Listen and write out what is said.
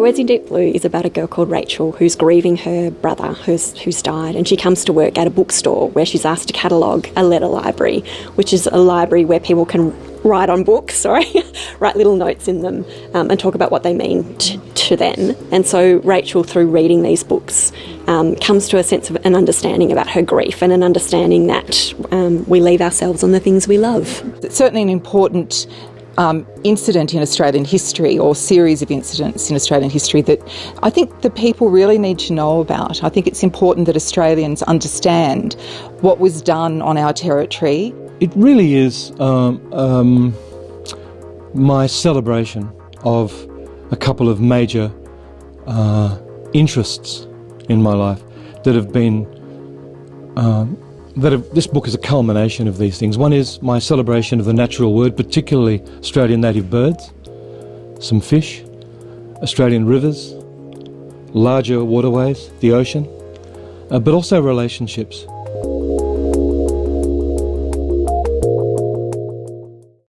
Words in Deep Blue is about a girl called Rachel who's grieving her brother who's, who's died, and she comes to work at a bookstore where she's asked to catalogue a letter library, which is a library where people can write on books, sorry, write little notes in them um, and talk about what they mean to them. And so Rachel, through reading these books, um, comes to a sense of an understanding about her grief and an understanding that um, we leave ourselves on the things we love. It's certainly an important um, incident in Australian history or series of incidents in Australian history that I think the people really need to know about. I think it's important that Australians understand what was done on our territory. It really is um, um, my celebration of a couple of major uh, interests in my life that have been um, that this book is a culmination of these things. One is my celebration of the natural world, particularly Australian native birds, some fish, Australian rivers, larger waterways, the ocean, uh, but also relationships.